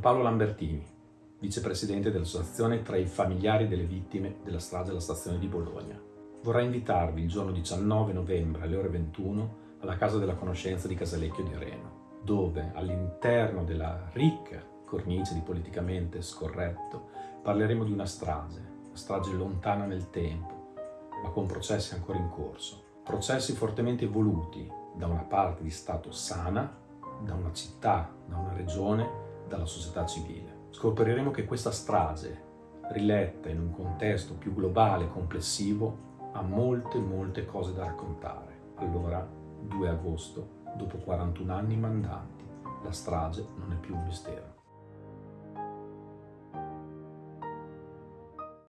Paolo Lambertini, vicepresidente dell'associazione tra i familiari delle vittime della strage alla stazione di Bologna. Vorrei invitarvi il giorno 19 novembre alle ore 21 alla Casa della Conoscenza di Casalecchio di Reno, dove all'interno della ricca cornice di politicamente scorretto parleremo di una strage, una strage lontana nel tempo, ma con processi ancora in corso. Processi fortemente voluti da una parte di Stato sana, da una città, da una regione, dalla società civile. Scopriremo che questa strage, riletta in un contesto più globale e complessivo, ha molte molte cose da raccontare. Allora, 2 agosto, dopo 41 anni mandanti, la strage non è più un mistero.